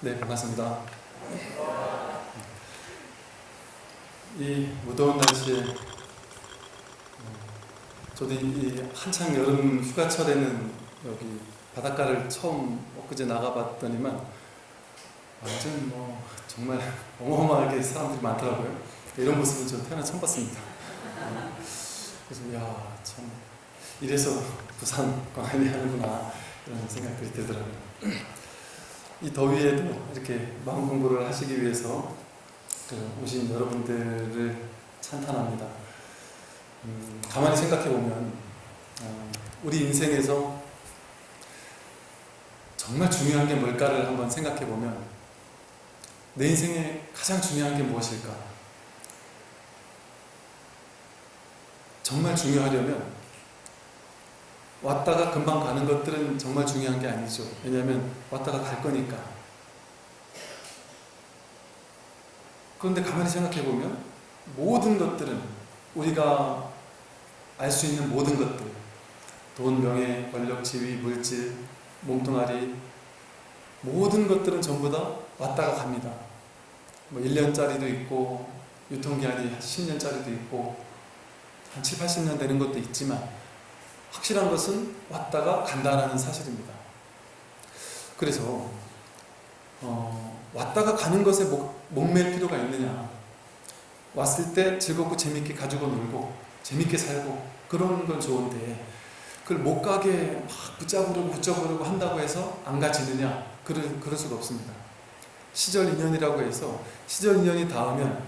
네, 반갑습니다. 이 무더운 날씨에 어, 저도 이 한창 여름 휴가철에는 여기 바닷가를 처음 엊그제 나가봤더니만 완전 뭐 정말 어마어마하게 사람들이 많더라고요. 이런 모습은 저 태어나 처음 봤습니다. 어, 그래서 야 참 이래서 부산 광안리 하는구나 이런 생각들이 들더라고요. 이 더위에도 이렇게 마음 공부를 하시기 위해서 그 오신 여러분들을 찬탄합니다. 음, 가만히 생각해 보면 어, 우리 인생에서 정말 중요한 게 뭘까를 한번 생각해 보면 내 인생에 가장 중요한 게 무엇일까? 정말 중요하려면 왔다가 금방 가는 것들은 정말 중요한 게 아니죠. 왜냐하면 왔다가 갈 거니까. 그런데 가만히 생각해 보면 모든 것들은 우리가 알 수 있는 모든 것들 돈, 명예, 권력, 지위, 물질, 몸뚱아리 모든 것들은 전부 다 왔다가 갑니다. 뭐 1년짜리도 있고 유통기한이 10년짜리도 있고 한 7, 80년 되는 것도 있지만 확실한 것은 왔다가 간다라는 사실입니다. 그래서 어, 왔다가 가는 것에 목, 목맬 필요가 있느냐 왔을 때 즐겁고 재밌게 가지고 놀고 재밌게 살고 그런 건 좋은데 그걸 못 가게 막 붙잡으려고 붙잡으려고 한다고 해서 안 가지느냐 그럴, 그럴 수가 없습니다. 시절 인연이라고 해서 시절 인연이 닿으면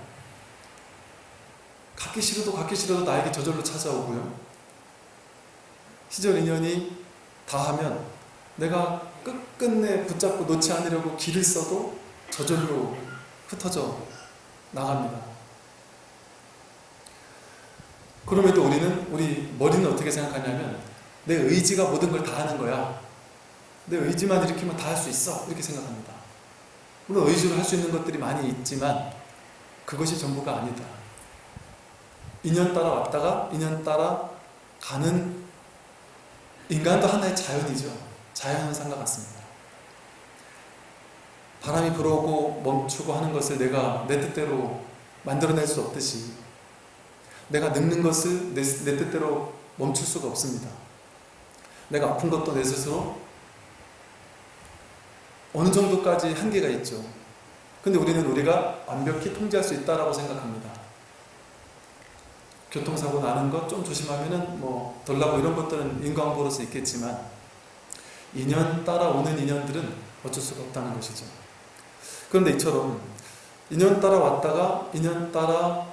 갖기 싫어도 갖기 싫어도 나에게 저절로 찾아오고요. 시절 인연이 다하면 내가 끝끝내 붙잡고 놓지 않으려고 길을 써도 저절로 흩어져 나갑니다. 그럼에도 우리는 우리 머리는 어떻게 생각하냐면 내 의지가 모든 걸 다 하는 거야. 내 의지만 일으키면 다 할 수 있어. 이렇게 생각합니다. 물론 의지로 할 수 있는 것들이 많이 있지만 그것이 전부가 아니다. 인연 따라 왔다가 인연 따라 가는 인간도 하나의 자연이죠. 자연현상과 같습니다. 바람이 불어오고 멈추고 하는 것을 내가 내 뜻대로 만들어낼 수 없듯이 내가 늙는 것을 내, 내 뜻대로 멈출 수가 없습니다. 내가 아픈 것도 내 스스로 어느 정도까지 한계가 있죠. 근데 우리는 우리가 완벽히 통제할 수 있다라고 생각합니다. 교통사고 나는 것 좀 조심하면은 뭐 덜 나고 이런 것들은 인과응보로서 있겠지만 인연 따라 오는 인연들은 어쩔 수가 없다는 것이죠. 그런데 이처럼 인연 따라 왔다가 인연 따라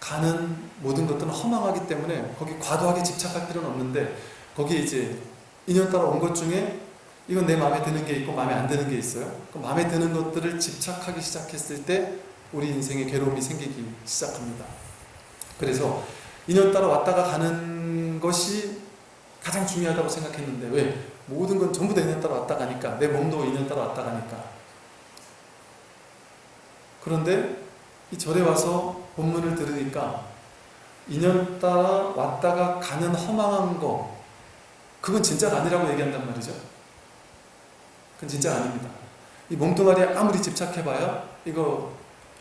가는 모든 것들은 허망하기 때문에 거기 과도하게 집착할 필요는 없는데 거기에 이제 인연 따라 온 것 중에 이건 내 마음에 드는 게 있고 마음에 안 드는 게 있어요. 그 마음에 드는 것들을 집착하기 시작했을 때 우리 인생에 괴로움이 생기기 시작합니다. 그래서 인연 따라 왔다가 가는 것이 가장 중요하다고 생각했는데 왜? 모든 건 전부 다 인연 따라 왔다 가니까 내 몸도 인연 따라 왔다 가니까. 그런데 이 절에 와서 본문을 들으니까 인연 따라 왔다가 가는 허망한 거 그건 진짜가 아니라고 얘기한단 말이죠. 그건 진짜 아닙니다. 이 몸뚱아리에 아무리 집착해봐야 이거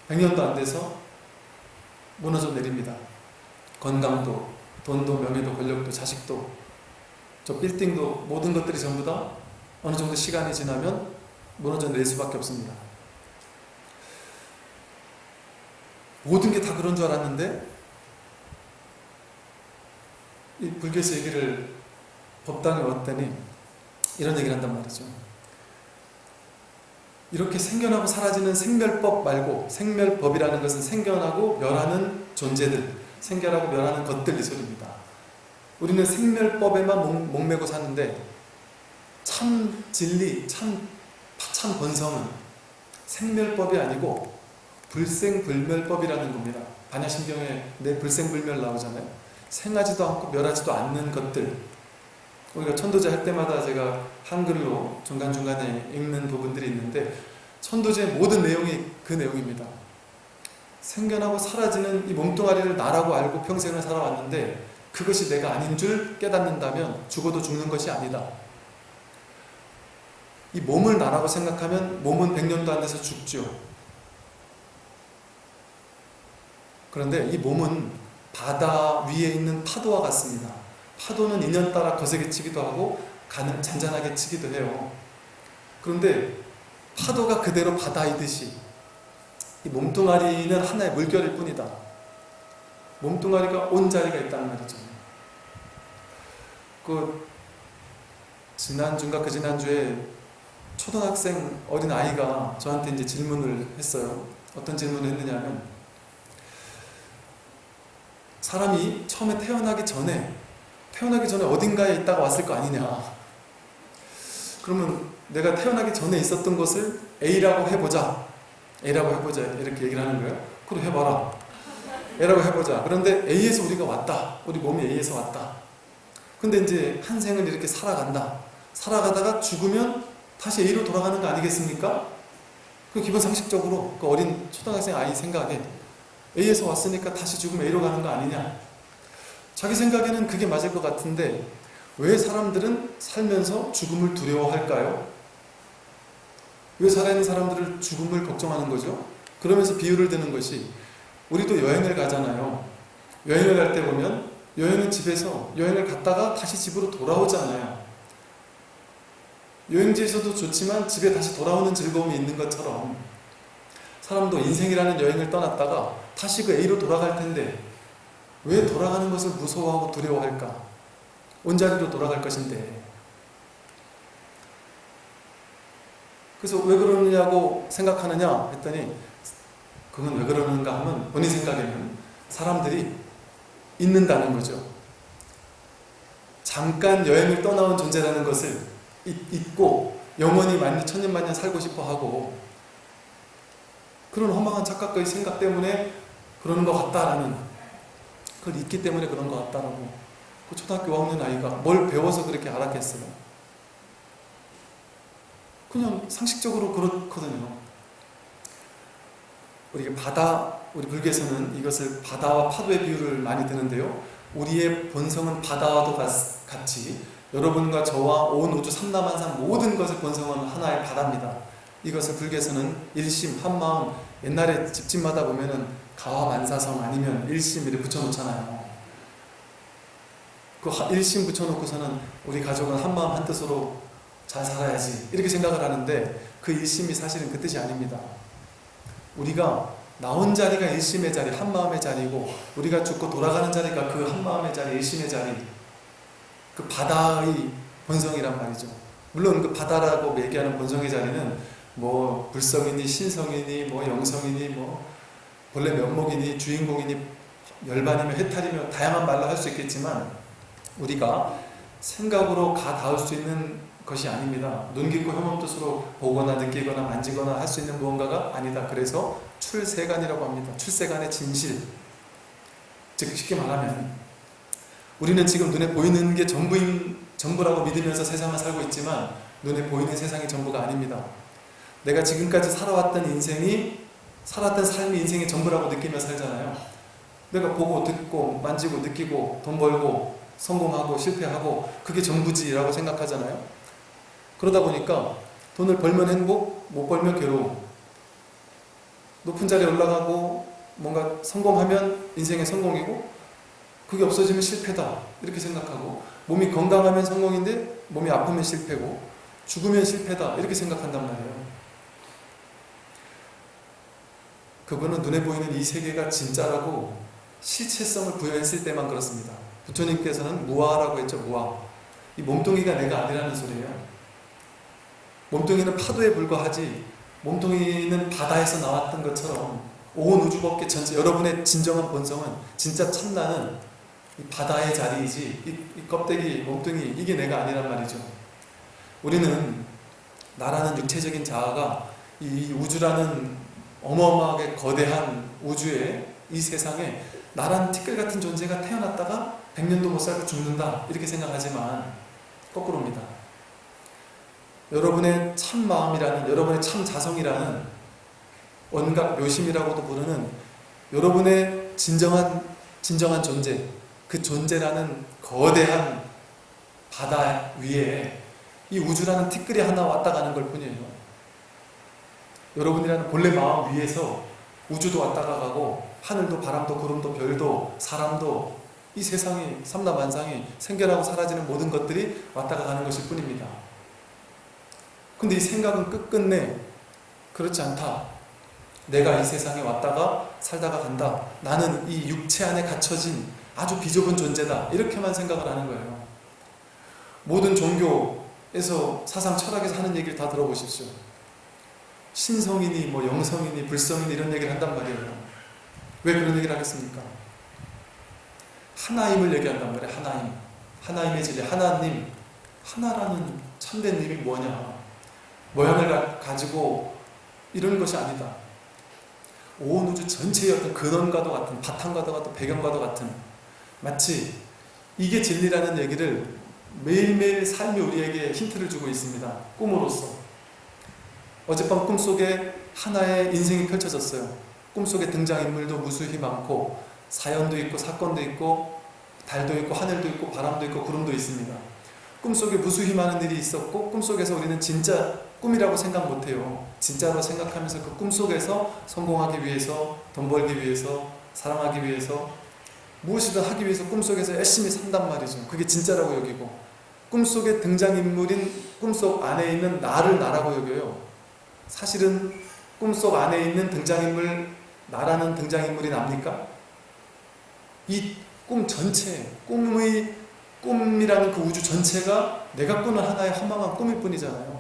100년도 안 돼서 무너져 내립니다 건강도 돈도 명예도 권력도 자식도. 저 빌딩도 모든 것들이 전부 다 어느 정도 시간이 지나면 무너져 내릴 수밖에 없습니다. 모든 게 다 그런 줄 알았는데 이 불교에서 얘기를 법당에 왔더니 이런 얘기를 한단 말이죠. 이렇게 생겨나고 사라지는 생멸법 말고 생멸법이라는 것은 생겨나고 멸하는 존재들, 생겨나고 멸하는 것들 이 소리입니다. 우리는 생멸법에만 목, 목매고 사는데 참 진리, 참, 참 본성은 생멸법이 아니고 불생불멸법이라는 겁니다. 반야신경에 내 불생불멸 나오잖아요. 생하지도 않고 멸하지도 않는 것들. 우리가 천도제 할 때마다 제가 한글로 중간중간에 읽는 부분들이 있는데 천도제의 모든 내용이 그 내용입니다. 생겨나고 사라지는 이 몸뚱아리를 나라고 알고 평생을 살아왔는데 그것이 내가 아닌 줄 깨닫는다면 죽어도 죽는 것이 아니다. 이 몸을 나라고 생각하면 몸은 100년도 안 돼서 죽죠. 그런데 이 몸은 바다 위에 있는 파도와 같습니다. 파도는 인연 따라 거세게 치기도 하고 잔잔하게 치기도 해요. 그런데 파도가 그대로 바다이듯이 이 몸뚱아리는 하나의 물결일 뿐이다. 몸뚱아리가 온 자리가 있다는 말이죠. 그 지난주인가 그 지난주에 초등학생 어린 아이가 저한테 이제 질문을 했어요. 어떤 질문을 했느냐면 사람이 처음에 태어나기 전에 태어나기 전에 어딘가에 있다가 왔을 거 아니냐. 그러면 내가 태어나기 전에 있었던 것을 A라고 해보자. A라고 해보자. 이렇게 얘기를 하는 거예요. 그럼 해봐라. A라고 해보자. 그런데 A에서 우리가 왔다. 우리 몸이 A에서 왔다. 근데 이제 한 생을 이렇게 살아간다. 살아가다가 죽으면 다시 A로 돌아가는 거 아니겠습니까? 그 기본 상식적으로 그 어린 초등학생 아이 생각에 A에서 왔으니까 다시 죽으면 A로 가는 거 아니냐. 자기 생각에는 그게 맞을 것 같은데 왜 사람들은 살면서 죽음을 두려워할까요? 왜 살아있는 사람들을 죽음을 걱정하는 거죠? 그러면서 비유를 드는 것이 우리도 여행을 가잖아요. 여행을 갈 때 보면 여행은 집에서 여행을 갔다가 다시 집으로 돌아오잖아요. 여행지에서도 좋지만 집에 다시 돌아오는 즐거움이 있는 것처럼 사람도 인생이라는 여행을 떠났다가 다시 그 A로 돌아갈 텐데 왜 돌아가는 것을 무서워하고 두려워할까? 온자리로 돌아갈 것인데 그래서 왜 그러느냐고 생각하느냐 했더니 그건 왜 그러는가 하면 본인 생각에는 사람들이 잊는다는 거죠. 잠깐 여행을 떠나온 존재라는 것을 잊고 영원히 만년 천년만년 살고 싶어 하고 그런 허망한 착각의 생각 때문에 그러는 것 같다라는 그걸 잊기 때문에 그런 것 같다라고 그 초등학교 5학년 아이가 뭘 배워서 그렇게 알았겠어요? 그냥 상식적으로 그렇거든요. 우리 바다, 우리 불교에서는 이것을 바다와 파도의 비유를 많이 드는데요. 우리의 본성은 바다와도 같이 여러분과 저와 온 우주 삼라만상 모든 것의 본성은 하나의 바다입니다. 이것을 불교에서는 일심, 한마음, 옛날에 집집마다 보면은 가와만사성 아니면 일심 이렇게 붙여놓잖아요. 그 일심 붙여놓고서는 우리 가족은 한마음 한뜻으로 잘 살아야지 이렇게 생각을 하는데 그 일심이 사실은 그 뜻이 아닙니다. 우리가 나온 자리가 일심의 자리, 한마음의 자리고 우리가 죽고 돌아가는 자리가 그 한마음의 자리, 일심의 자리 그 바다의 본성이란 말이죠. 물론 그 바다라고 얘기하는 본성의 자리는 뭐 불성이니 신성이니 뭐 영성이니 뭐 본래 면목이니 주인공이니 열반이며 해탈이며 다양한 말로 할 수 있겠지만 우리가 생각으로 가 닿을 수 있는 것이 아닙니다. 눈 깊고 혐오 뜻으로 보거나 느끼거나 만지거나 할 수 있는 무언가가 아니다. 그래서 출세간이라고 합니다. 출세간의 진실. 즉 쉽게 말하면 우리는 지금 눈에 보이는 게 전부인, 전부라고 믿으면서 세상을 살고 있지만 눈에 보이는 세상이 전부가 아닙니다. 내가 지금까지 살아왔던 인생이 살았던 삶이 인생의 전부라고 느끼며 살잖아요. 내가 보고 듣고 만지고 느끼고 돈 벌고 성공하고 실패하고 그게 전부지라고 생각하잖아요. 그러다 보니까 돈을 벌면 행복, 못 벌면 괴로움. 높은 자리에 올라가고 뭔가 성공하면 인생의 성공이고 그게 없어지면 실패다 이렇게 생각하고 몸이 건강하면 성공인데 몸이 아프면 실패고 죽으면 실패다 이렇게 생각한단 말이에요. 그분은 눈에 보이는 이 세계가 진짜라고 실체성을 부여했을 때만 그렇습니다. 부처님께서는 무아라고 했죠. 무아. 이 몸뚱이가 내가 아니라는 소리예요. 몸뚱이는 파도에 불과하지 몸뚱이는 바다에서 나왔던 것처럼 온 우주 법계 전체 여러분의 진정한 본성은 진짜 참나는 이 바다의 자리이지 이, 이 껍데기 몸뚱이 이게 내가 아니란 말이죠. 우리는 나라는 육체적인 자아가 이 우주라는 어마어마하게 거대한 우주에 이 세상에 나란 티끌 같은 존재가 태어났다가 100년도 못 살고 죽는다 이렇게 생각하지만 거꾸로입니다. 여러분의 참 마음이라는 여러분의 참 자성이라는 원각 묘심이라고도 부르는 여러분의 진정한 진정한 존재 그 존재라는 거대한 바다 위에 이 우주라는 티끌이 하나 왔다 가는 걸 뿐이에요. 여러분이라는 본래 마음 위에서 우주도 왔다가 가고 하늘도 바람도 구름도 별도 사람도 이 세상이 삼라만상이 생겨나고 사라지는 모든 것들이 왔다가 가는 것일 뿐입니다. 근데 이 생각은 끝끝내 그렇지 않다. 내가 이 세상에 왔다가 살다가 간다. 나는 이 육체 안에 갇혀진 아주 비좁은 존재다. 이렇게만 생각을 하는 거예요. 모든 종교에서 사상 철학에서 하는 얘기를 다 들어보십시오. 신성이니 뭐 영성이니 불성이니 이런 얘기를 한단 말이에요. 왜 그런 얘기를 하겠습니까? 하나임을 얘기한단 말이에요. 하나임. 하나임의 진리. 하나님. 하나라는 참된 님이 뭐냐. 모양을 가, 가지고 이런 것이 아니다. 온 우주 전체의 어떤 근원과도 같은 바탕과도 같은 배경과도 같은 마치 이게 진리라는 얘기를 매일매일 삶이 우리에게 힌트를 주고 있습니다. 꿈으로써. 어젯밤 꿈속에 하나의 인생이 펼쳐졌어요. 꿈속에 등장인물도 무수히 많고 사연도 있고 사건도 있고 달도 있고 하늘도 있고 바람도 있고 구름도 있습니다. 꿈속에 무수히 많은 일이 있었고 꿈속에서 우리는 진짜 꿈이라고 생각 못해요. 진짜로 생각하면서 그 꿈속에서 성공하기 위해서 돈 벌기 위해서 사랑하기 위해서 무엇이든 하기 위해서 꿈속에서 열심히 산단 말이죠. 그게 진짜라고 여기고 꿈속에 등장인물인 꿈속 안에 있는 나를 나라고 여겨요. 사실은 꿈속 안에 있는 등장인물 나라는 등장인물이 납니까? 이 꿈 전체, 꿈의 꿈이라는 그 우주 전체가 내가 꾸는 하나의 허망한 꿈일 뿐이잖아요.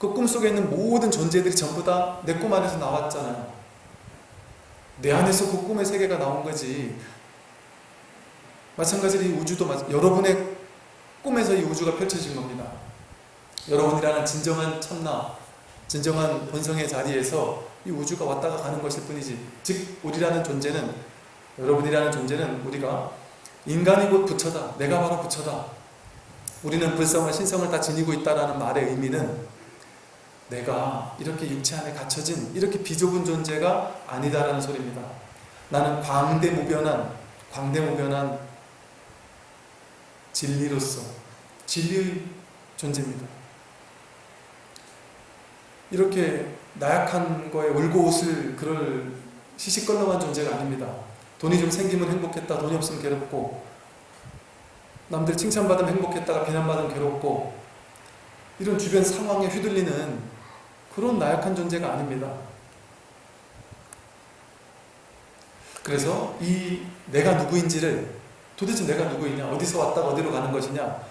그 꿈속에 있는 모든 존재들이 전부 다 내 꿈 안에서 나왔잖아요. 내 안에서 그 꿈의 세계가 나온 거지. 마찬가지로 이 우주도 여러분의 꿈에서 이 우주가 펼쳐진 겁니다. 여러분이라는 진정한 참나, 진정한 본성의 자리에서 이 우주가 왔다가 가는 것일 뿐이지. 즉, 우리라는 존재는, 여러분이라는 존재는 우리가 인간이 곧 부처다. 내가 바로 부처다. 우리는 불성과 신성을 다 지니고 있다는 말의 의미는 내가 이렇게 육체 안에 갇혀진 이렇게 비좁은 존재가 아니다라는 소리입니다. 나는 광대무변한, 광대무변한 진리로서 진리의 존재입니다. 이렇게 나약한 거에 울고 웃을 그럴 시시껄렁한 존재가 아닙니다. 돈이 좀 생기면 행복했다. 돈이 없으면 괴롭고 남들 칭찬받으면 행복했다가 비난받으면 괴롭고 이런 주변 상황에 휘둘리는 그런 나약한 존재가 아닙니다. 그래서 이 내가 누구인지를 도대체 내가 누구이냐 어디서 왔다가 어디로 가는 것이냐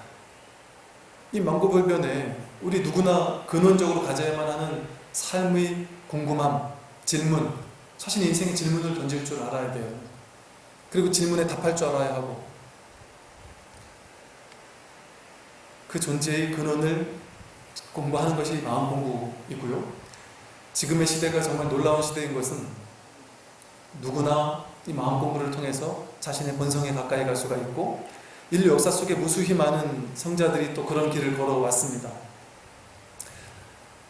이 망고불변에 우리 누구나 근원적으로 가져야만 하는 삶의 궁금함, 질문 사실 인생의 질문을 던질 줄 알아야 돼요. 그리고 질문에 답할 줄 알아야 하고 그 존재의 근원을 공부하는 것이 마음 공부이고요. 지금의 시대가 정말 놀라운 시대인 것은 누구나 이 마음 공부를 통해서 자신의 본성에 가까이 갈 수가 있고 인류 역사 속에 무수히 많은 성자들이 또 그런 길을 걸어왔습니다.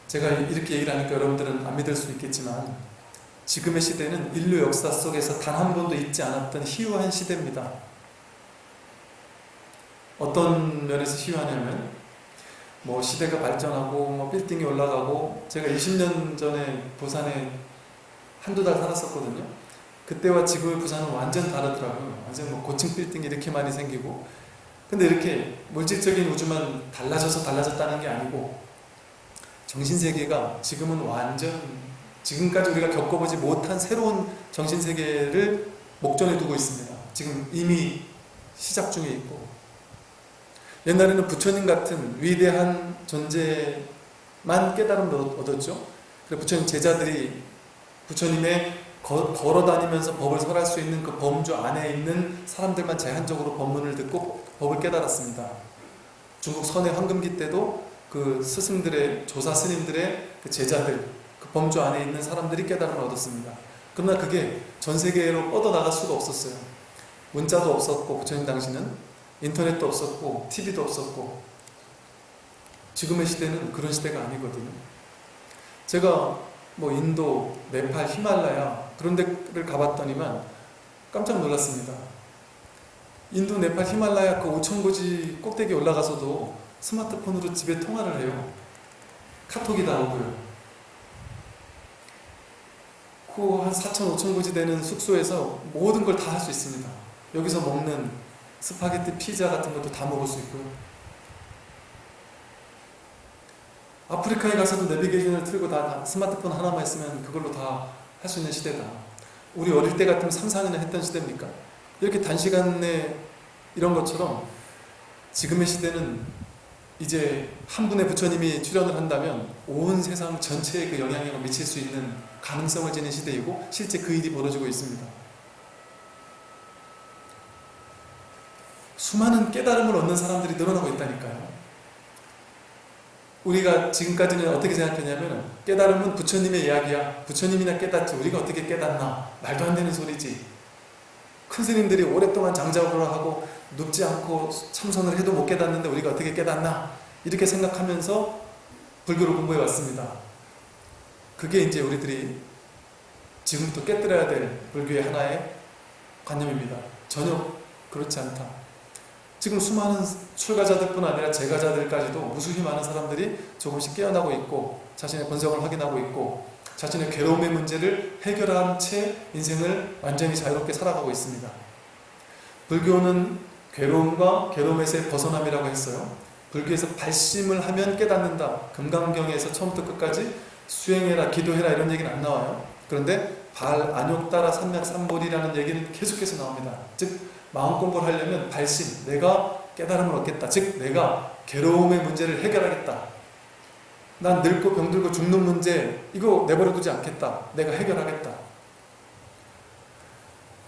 제가 이렇게 얘기를 하니까 여러분들은 안 믿을 수 있겠지만 지금의 시대는 인류 역사 속에서 단 한 번도 있지 않았던 희유한 시대입니다. 어떤 면에서 희유하냐면 뭐 시대가 발전하고 뭐 빌딩이 올라가고 제가 20년 전에 부산에 한두 달 살았었거든요. 그때와 지금의 부산은 완전 다르더라고요. 완전 뭐 고층 빌딩이 이렇게 많이 생기고 근데 이렇게 물질적인 우주만 달라져서 달라졌다는 게 아니고 정신세계가 지금은 완전 지금까지 우리가 겪어보지 못한 새로운 정신세계를 목전에 두고 있습니다. 지금 이미 시작 중에 있고 옛날에는 부처님 같은 위대한 존재만 깨달음을 얻었죠. 그래서 부처님 제자들이 부처님의 거, 걸어 다니면서 법을 설할 수 있는 그 범주 안에 있는 사람들만 제한적으로 법문을 듣고 법을 깨달았습니다. 중국 선의 황금기 때도 그 스승들의 조사 스님들의 그 제자들 그 범주 안에 있는 사람들이 깨달음을 얻었습니다. 그러나 그게 전 세계로 뻗어나갈 수가 없었어요. 문자도 없었고 부처님 당시는 인터넷도 없었고 TV도 없었고 지금의 시대는 그런 시대가 아니거든요. 제가 뭐 인도, 네팔, 히말라야 그런 데를 가봤더니만 깜짝 놀랐습니다. 인도, 네팔, 히말라야 그 5천고지 꼭대기 올라가서도 스마트폰으로 집에 통화를 해요. 카톡이 다 오고요. 그 한 4천, 5천 고지 되는 숙소에서 모든 걸 다 할 수 있습니다. 여기서 먹는 스파게티, 피자 같은 것도 다 먹을 수 있고요. 아프리카에 가서도 내비게이션을 틀고 다 스마트폰 하나만 있으면 그걸로 다 할 수 있는 시대다. 우리 어릴 때 같으면 3, 4년에 했던 시대입니까? 이렇게 단시간에 이런 것처럼 지금의 시대는 이제 한 분의 부처님이 출연을 한다면 온 세상 전체에 그 영향력을 미칠 수 있는 가능성을 지닌 시대이고 실제 그 일이 벌어지고 있습니다. 수많은 깨달음을 얻는 사람들이 늘어나고 있다니까요. 우리가 지금까지는 어떻게 생각했냐면 깨달음은 부처님의 이야기야. 부처님이나 깨닫지. 우리가 어떻게 깨닫나. 말도 안 되는 소리지. 큰 스님들이 오랫동안 장작으로 하고 눕지 않고 참선을 해도 못 깨닫는데 우리가 어떻게 깨닫나. 이렇게 생각하면서 불교를 공부해 왔습니다. 그게 이제 우리들이 지금부터 깨뜨려야 될 불교의 하나의 관념입니다. 전혀 그렇지 않다. 지금 수많은 출가자들뿐 아니라 재가자들까지도 무수히 많은 사람들이 조금씩 깨어나고 있고 자신의 본성을 확인하고 있고 자신의 괴로움의 문제를 해결한 채 인생을 완전히 자유롭게 살아가고 있습니다. 불교는 괴로움과 괴로움에서의 벗어남이라고 했어요. 불교에서 발심을 하면 깨닫는다. 금강경에서 처음부터 끝까지 수행해라, 기도해라 이런 얘기는 안 나와요. 그런데 발, 안욕 따라, 삼맥, 삼볼이라는 얘기는 계속해서 나옵니다. 즉 마음 공부를 하려면 발심, 내가 깨달음을 얻겠다. 즉 내가 괴로움의 문제를 해결하겠다. 난 늙고 병들고 죽는 문제 이거 내버려 두지 않겠다. 내가 해결하겠다.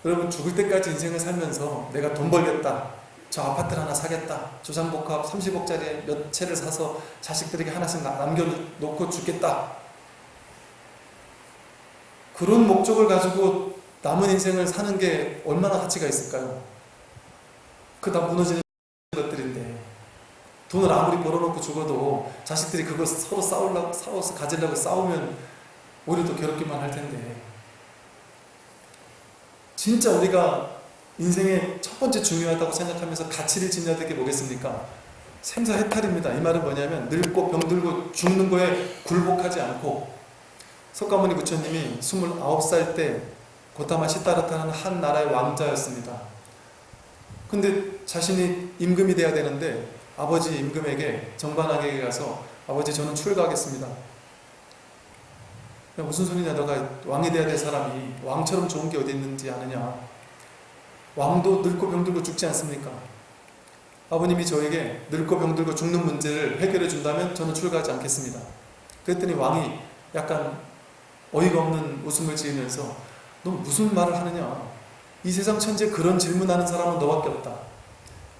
여러분 죽을 때까지 인생을 살면서 내가 돈 벌겠다. 저 아파트를 하나 사겠다. 조상복합 30억짜리 몇 채를 사서 자식들에게 하나씩 남겨놓고 죽겠다. 그런 목적을 가지고 남은 인생을 사는 게 얼마나 가치가 있을까요? 그 다 무너지는 것들인데 돈을 아무리 벌어놓고 죽어도 자식들이 그거 서로 싸우려고 싸워서 가지려고 싸우면 오히려 더 괴롭기만 할 텐데 진짜 우리가 인생의 첫 번째 중요하다고 생각하면서 가치를 짓는 게 뭐겠습니까? 생사해탈입니다. 이 말은 뭐냐면 늙고 병들고 죽는 거에 굴복하지 않고 석가모니 부처님이 29살 때 고타마 시타르타는 한 나라의 왕자였습니다. 근데 자신이 임금이 돼야 되는데 아버지 임금에게 정반하게 가서 아버지 저는 출가하겠습니다. 무슨 소리냐 너가 왕이 돼야 될 사람이 왕처럼 좋은 게 어디 있는지 아느냐 왕도 늙고 병들고 죽지 않습니까? 아버님이 저에게 늙고 병들고 죽는 문제를 해결해 준다면 저는 출가하지 않겠습니다. 그랬더니 왕이 약간 어이가 없는 웃음을 지으면서 너 무슨 말을 하느냐 이 세상 천지에 그런 질문하는 사람은 너밖에 없다.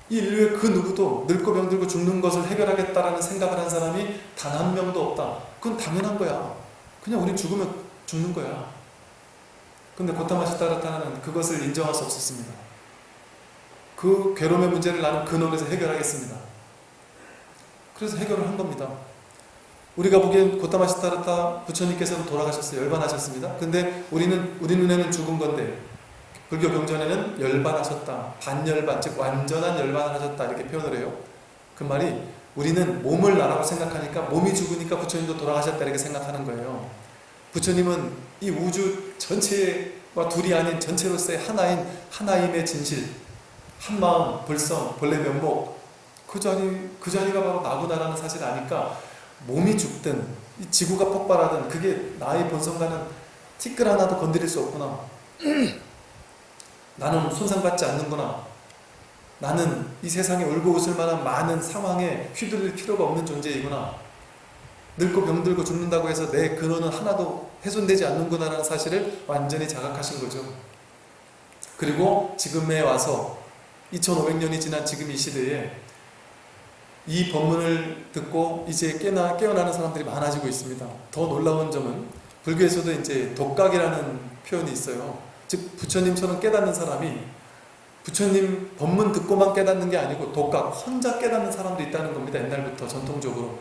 이 인류의 그 누구도 늙고 병들고 죽는 것을 해결하겠다라는 생각을 한 사람이 단 한 명도 없다. 그건 당연한 거야. 그냥 우리 죽으면 죽는 거야. 근데 고타마시 타르타는 그것을 인정할 수 없었습니다. 그 괴로움의 문제를 나는 근원에서 해결하겠습니다. 그래서 해결을 한 겁니다. 우리가 보기엔 고타마시 타르타 부처님께서는 돌아가셨어요. 열반하셨습니다. 근데 우리는 우리 눈에는 죽은 건데 불교 경전에는 열반하셨다. 반열반, 즉 완전한 열반을 하셨다. 이렇게 표현을 해요. 그 말이 우리는 몸을 나라고 생각하니까 몸이 죽으니까 부처님도 돌아가셨다 이렇게 생각하는 거예요. 부처님은 이 우주 전체와 둘이 아닌 전체로서의 하나인 하나임의 진실, 한마음, 불성, 본래 면목 그 자리 그 자리가 바로 나구나라는 사실을 아니까 몸이 죽든 이 지구가 폭발하든 그게 나의 본성과는 티끌 하나도 건드릴 수 없구나. 나는 손상받지 않는구나. 나는 이 세상에 울고 웃을 만한 많은 상황에 휘둘릴 필요가 없는 존재이구나. 늙고 병들고 죽는다고 해서 내 근원은 하나도 훼손되지 않는구나 라는 사실을 완전히 자각하신 거죠. 그리고 지금에 와서 2500년이 지난 지금 이 시대에 이 법문을 듣고 이제 깨나, 깨어나는 사람들이 많아지고 있습니다. 더 놀라운 점은 불교에서도 이제 독각이라는 표현이 있어요. 즉 부처님처럼 깨닫는 사람이 부처님 법문 듣고만 깨닫는 게 아니고 독각, 혼자 깨닫는 사람도 있다는 겁니다. 옛날부터 전통적으로.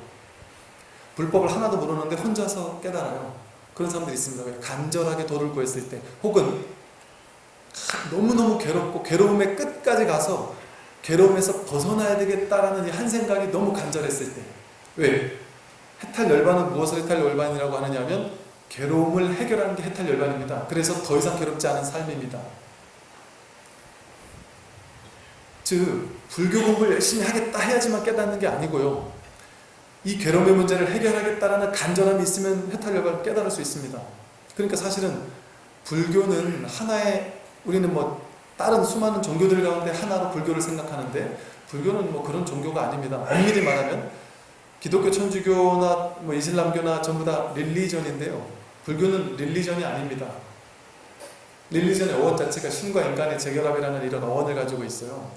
불법을 하나도 모르는데 혼자서 깨달아요. 그런 사람들이 있습니다. 간절하게 도를 구했을 때 혹은 너무너무 괴롭고 괴로움의 끝까지 가서 괴로움에서 벗어나야 되겠다라는 이 한 생각이 너무 간절했을 때 왜? 해탈 열반은 무엇을 해탈 열반이라고 하느냐 면 괴로움을 해결하는 게 해탈 열반입니다. 그래서 더 이상 괴롭지 않은 삶입니다. 즉 불교 공부를 열심히 하겠다 해야지만 깨닫는 게 아니고요. 이 괴로움의 문제를 해결하겠다라는 간절함이 있으면 해탈 열반을 깨달을 수 있습니다. 그러니까 사실은 불교는 하나의 우리는 뭐 다른 수많은 종교들 가운데 하나로 불교를 생각하는데 불교는 뭐 그런 종교가 아닙니다. 엄밀히 말하면 기독교, 천주교나 뭐 이슬람교나 전부 다 릴리전인데요. 불교는 릴리전이 아닙니다. 릴리전의 어원 자체가 신과 인간의 재결합이라는 이런 어원을 가지고 있어요.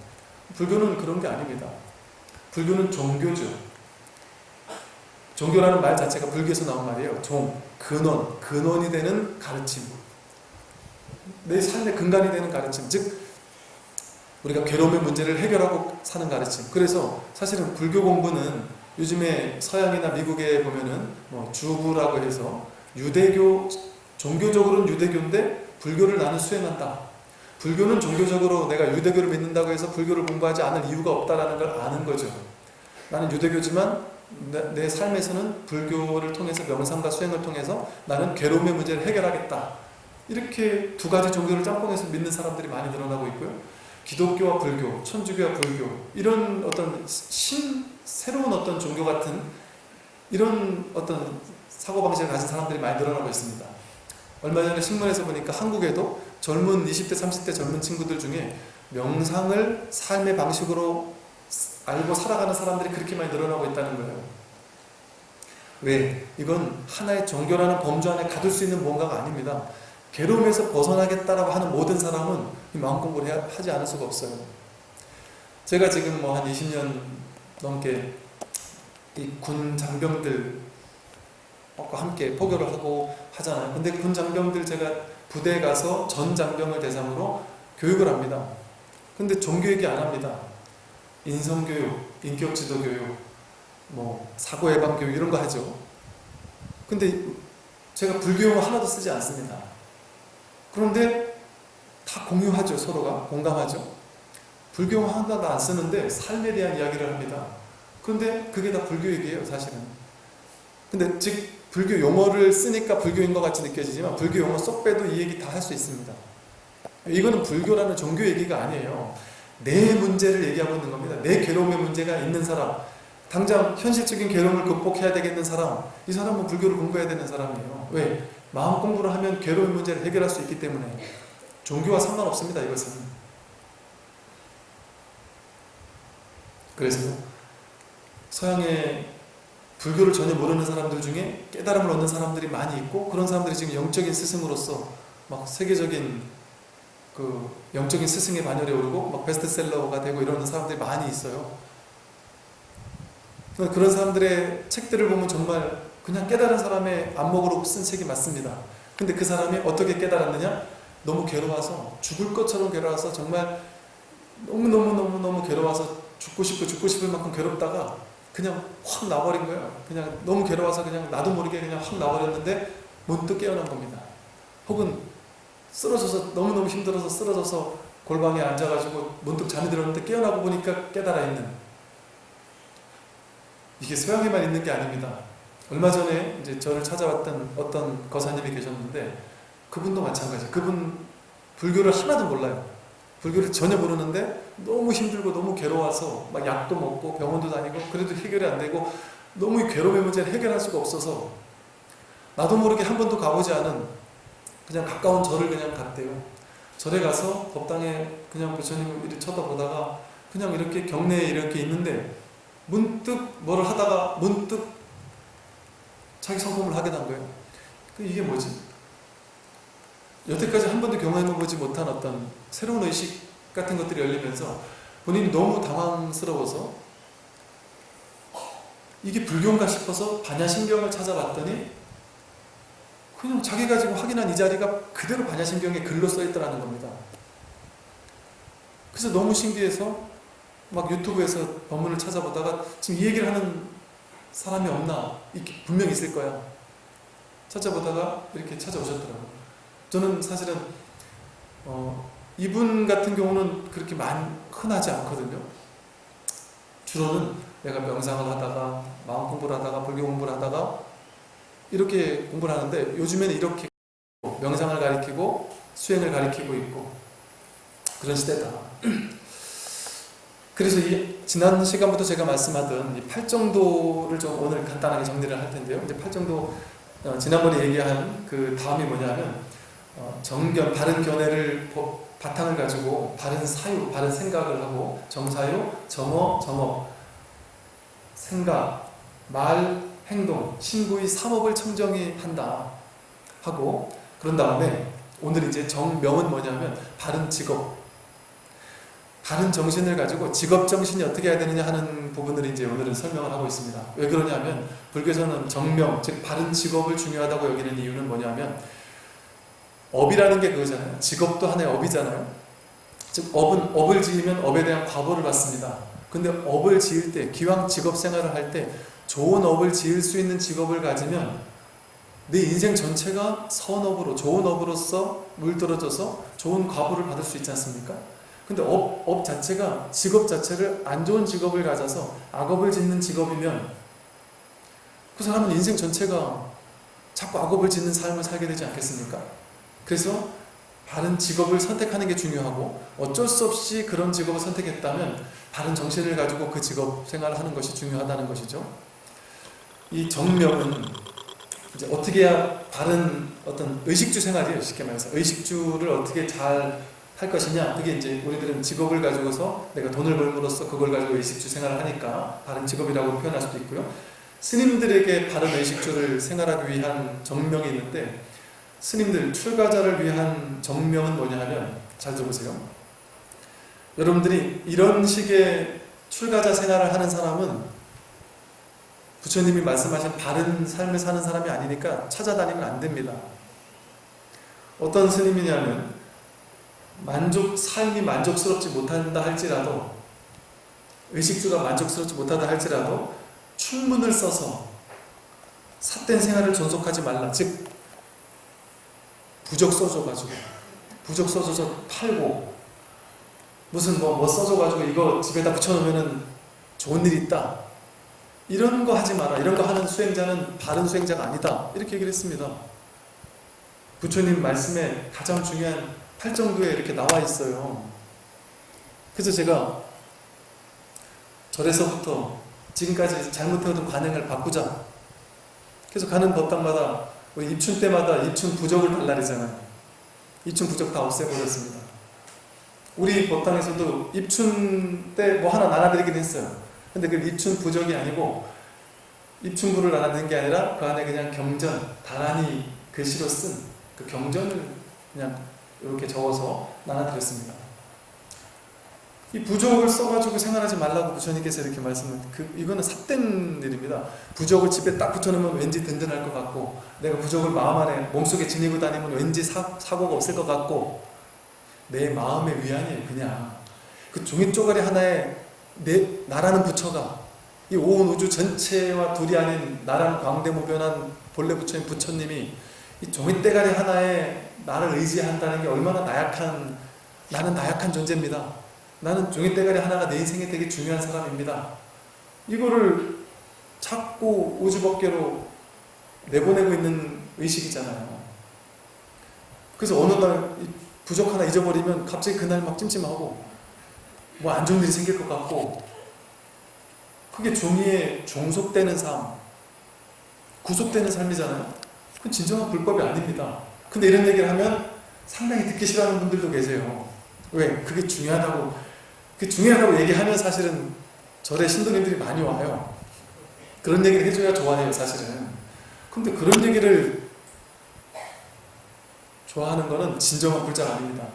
불교는 그런 게 아닙니다. 불교는 종교죠. 종교라는 말 자체가 불교에서 나온 말이에요. 종, 근원, 근원이 되는 가르침. 내 삶의 근간이 되는 가르침. 즉, 우리가 괴로움의 문제를 해결하고 사는 가르침. 그래서 사실은 불교 공부는 요즘에 서양이나 미국에 보면은 뭐 주부라고 해서 유대교, 종교적으로는 유대교인데 불교를 나는 수행한다. 불교는 종교적으로 내가 유대교를 믿는다고 해서 불교를 공부하지 않을 이유가 없다라는 걸 아는 거죠. 나는 유대교지만 내, 내 삶에서는 불교를 통해서 명상과 수행을 통해서 나는 괴로움의 문제를 해결하겠다. 이렇게 두 가지 종교를 짬뽕해서 믿는 사람들이 많이 늘어나고 있고요. 기독교와 불교, 천주교와 불교 이런 어떤 신 새로운 어떤 종교 같은 이런 어떤 사고방식을 가진 사람들이 많이 늘어나고 있습니다. 얼마 전에 신문에서 보니까 한국에도 젊은 20대, 30대 젊은 친구들 중에 명상을 삶의 방식으로 알고 살아가는 사람들이 그렇게 많이 늘어나고 있다는 거예요. 왜? 이건 하나의 종교라는 범주 안에 가둘 수 있는 뭔가가 아닙니다. 괴로움에서 벗어나겠다라고 하는 모든 사람은 이 마음 공부를 하지 않을 수가 없어요. 제가 지금 뭐 한 20년 넘게 이 군 장병들과 함께 포교를 하고 하잖아요. 근데 군 장병들 제가 부대에 가서 전 장병을 대상으로 교육을 합니다. 근데 종교 얘기 안 합니다. 인성교육, 인격지도교육, 뭐 사고예방교육 이런 거 하죠. 근데 제가 불교용어 하나도 쓰지 않습니다. 그런데 다 공유하죠. 서로가 공감하죠. 불교용어 하나도 안 쓰는데 삶에 대한 이야기를 합니다. 그런데 그게 다 불교 얘기예요. 사실은. 근데 즉 불교 용어를 쓰니까 불교인 것 같이 느껴지지만 불교 용어 쏙 빼도 이 얘기 다 할 수 있습니다. 이거는 불교라는 종교 얘기가 아니에요. 내 문제를 얘기하고 있는 겁니다. 내 괴로움의 문제가 있는 사람, 당장 현실적인 괴로움을 극복해야 되겠는 사람, 이 사람은 불교를 공부해야 되는 사람이에요. 왜? 마음 공부를 하면 괴로운 문제를 해결할 수 있기 때문에 종교와 상관없습니다. 이것은. 그래서 서양의 불교를 전혀 모르는 사람들 중에 깨달음을 얻는 사람들이 많이 있고 그런 사람들이 지금 영적인 스승으로서 막 세계적인 그 영적인 스승의 반열에 오르고 막 베스트셀러가 되고 이러는 사람들이 많이 있어요. 그런 사람들의 책들을 보면 정말 그냥 깨달은 사람의 안목으로 쓴 책이 맞습니다. 근데 그 사람이 어떻게 깨달았느냐? 너무 괴로워서 죽을 것처럼 괴로워서 정말 너무너무너무너무 괴로워서 죽고 싶고 죽고 싶을 만큼 괴롭다가 그냥 확 나버린 거예요. 그냥 너무 괴로워서 그냥 나도 모르게 그냥 확 나버렸는데 문득 깨어난 겁니다. 혹은 쓰러져서 너무너무 힘들어서 쓰러져서 골방에 앉아가지고 문득 잠이 들었는데 깨어나고 보니까 깨달아 있는 이게 서양에만 있는 게 아닙니다. 얼마 전에 이제 저를 찾아왔던 어떤 거사님이 계셨는데 그분도 마찬가지. 그분 불교를 하나도 몰라요. 불교를 전혀 모르는데 너무 힘들고 너무 괴로워서 막 약도 먹고 병원도 다니고 그래도 해결이 안 되고 너무 괴로움의 문제를 해결할 수가 없어서 나도 모르게 한 번도 가보지 않은 그냥 가까운 절을 그냥 갔대요. 절에 가서 법당에 그냥 부처님을 이렇게 쳐다보다가 그냥 이렇게 경내에 이렇게 있는데 문득 뭐를 하다가 문득 자기 성공을 하게 된 거예요. 그 이게 뭐지? 여태까지 한 번도 경험해보지 못한 어떤 새로운 의식 같은 것들이 열리면서 본인이 너무 당황스러워서 이게 불교인가 싶어서 반야신경을 찾아봤더니 그냥 자기가 지금 확인한 이 자리가 그대로 반야신경에 글로 써있더라는 겁니다. 그래서 너무 신기해서 막 유튜브에서 법문을 찾아보다가 지금 이 얘기를 하는 사람이 없나? 분명 있을 거야. 찾아보다가 이렇게 찾아오셨더라고요. 저는 사실은 어, 이분 같은 경우는 그렇게 많 흔하지 않거든요. 주로는 내가 명상을 하다가 마음 공부를 하다가 불교 공부를 하다가 이렇게 공부를 하는데 요즘에는 이렇게 명상을 가리키고 수행을 가리키고 있고 그런 시대다. 그래서 이 지난 시간부터 제가 말씀하던 이 팔정도를 좀 오늘 간단하게 정리를 할 텐데요. 이제 팔정도 어, 지난번에 얘기한 그 다음이 뭐냐면 어, 정견, 바른 견해를 보- 바탕을 가지고 바른 사유, 바른 생각을 하고 정사유, 정어, 정업, 생각, 말, 행동, 신구의 삼업을 청정히 한다. 하고 그런 다음에 오늘 이제 정명은 뭐냐면 바른 직업, 바른 정신을 가지고 직업 정신이 어떻게 해야 되느냐 하는 부분을 이제 오늘은 설명을 하고 있습니다. 왜 그러냐면 불교에서는 정명, 즉 바른 직업을 중요하다고 여기는 이유는 뭐냐면 업이라는 게 그거잖아요. 직업도 하나의 업이잖아요. 즉 업은 업을 지으면 업에 대한 과보를 받습니다. 근데 업을 지을 때 기왕 직업 생활을 할 때 좋은 업을 지을 수 있는 직업을 가지면 내 인생 전체가 선업으로 좋은 업으로서 물들어져서 좋은 과보를 받을 수 있지 않습니까? 근데 업, 업 자체가 직업 자체를 안 좋은 직업을 가져서 악업을 짓는 직업이면 그 사람은 인생 전체가 자꾸 악업을 짓는 삶을 살게 되지 않겠습니까? 그래서 바른 직업을 선택하는 게 중요하고 어쩔 수 없이 그런 직업을 선택했다면 바른 정신을 가지고 그 직업 생활을 하는 것이 중요하다는 것이죠. 이 정명은 이제 어떻게 해야 바른 어떤 의식주 생활이에요. 쉽게 말해서 의식주를 어떻게 잘 할 것이냐 그게 이제 우리들은 직업을 가지고서 내가 돈을 벌므로써 그걸 가지고 의식주 생활을 하니까 바른 직업이라고 표현할 수도 있고요. 스님들에게 바른 의식주를 생활하기 위한 정명이 있는데 스님들 출가자를 위한 정명은 뭐냐 하면 잘 들어보세요. 여러분들이 이런 식의 출가자 생활을 하는 사람은 부처님이 말씀하신 바른 삶을 사는 사람이 아니니까 찾아다니면 안 됩니다. 어떤 스님이냐면 만족 삶이 만족스럽지 못한다 할지라도 의식주가 만족스럽지 못하다 할지라도 충문을 써서 삿된 생활을 존속하지 말라. 즉 부적 써줘가지고 부적 써줘서 팔고 무슨 뭐, 뭐 써줘가지고 이거 집에다 붙여놓으면은 좋은 일 있다. 이런 거 하지 마라. 이런 거 하는 수행자는 바른 수행자가 아니다. 이렇게 얘기를 했습니다. 부처님 말씀에 가장 중요한 팔정도에 이렇게 나와 있어요. 그래서 제가 절에서부터 지금까지 잘못해오던 관행을 바꾸자. 그래서 가는 법당마다 우리 입춘 때마다 입춘 부적을 발라리잖아요. 입춘 부적 다 없애버렸습니다. 우리 법당에서도 입춘 때 뭐 하나 나눠드리긴 했어요. 근데 그 입춘 부적이 아니고 입춘부를 나눠드린 게 아니라 그 안에 그냥 경전, 다란히 글씨로 쓴 그 경전을 그냥 이렇게 적어서 나눠드렸습니다. 이 부적을 써가지고 생활하지 말라고 부처님께서 이렇게 말씀을 그 이거는 삿된 일입니다. 부적을 집에 딱 붙여놓으면 왠지 든든할 것 같고 내가 부적을 마음 안에 몸속에 지니고 다니면 왠지 사, 사고가 없을 것 같고 내 마음의 위안이에요 그냥 그 종이 쪼가리 하나에 내 나라는 부처가 이 온 우주 전체와 둘이 아닌 나랑 광대무변한 본래 부처님 부처님이 이 종이 대가리 하나에 나를 의지한다는 게 얼마나 나약한 나는 나약한 존재입니다. 나는 종이 대가리 하나가 내 인생에 되게 중요한 사람입니다. 이거를 자꾸 우주법계로 내보내고 있는 의식이잖아요. 그래서 어느 날 부족 하나 잊어버리면 갑자기 그날 막 찜찜하고 뭐 안 좋은 일이 생길 것 같고 그게 종이에 종속되는 삶, 구속되는 삶이잖아요. 그건 진정한 불법이 아닙니다. 근데 이런 얘기를 하면 상당히 듣기 싫어하는 분들도 계세요. 왜? 그게 중요하다고 그게 중요하다고 얘기하면 사실은 절에 신도님들이 많이 와요. 그런 얘기를 해줘야 좋아해요, 사실은. 근데 그런 얘기를 좋아하는 거는 진정한 불자가 아닙니다.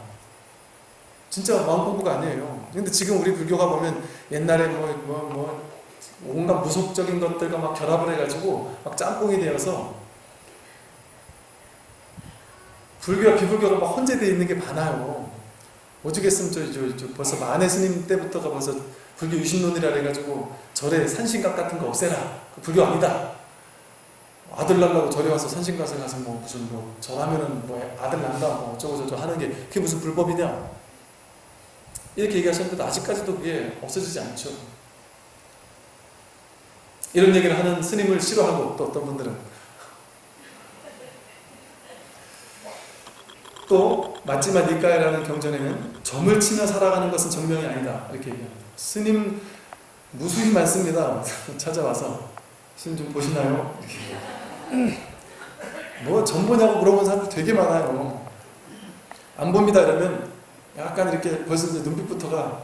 진짜 마음 공부가 아니에요. 근데 지금 우리 불교가 보면 옛날에 뭐, 뭐, 뭐, 온갖 무속적인 것들과 막 결합을 해가지고 막 짬뽕이 되어서 불교와 비불교가 막 혼재되어 있는 게 많아요. 오죽했으면 저, 저, 저 벌써 만해 스님 때부터가 벌써 불교 유신론이라 해가지고 절에 산신각 같은 거 없애라. 그 불교 아니다. 아들 낳으려고 절에 와서 산신각에 가서 뭐 무슨 뭐 절하면은 뭐 아들 낳는다 뭐 어쩌고저쩌고 하는 게 그게 무슨 불법이냐. 이렇게 얘기하셨는데 아직까지도 그게 없어지지 않죠. 이런 얘기를 하는 스님을 싫어하고 또 어떤 분들은 또 맞지마 니까야라는 경전에는 점을 치며 살아가는 것은 정명이 아니다 이렇게 얘기합니다. 스님 무수히 많습니다. 찾아와서 스님 좀 보시나요? 뭐점 보냐고 물어본 사람들 되게 많아요. 안 봅니다 이러면 약간 이렇게 벌써 이제 눈빛부터가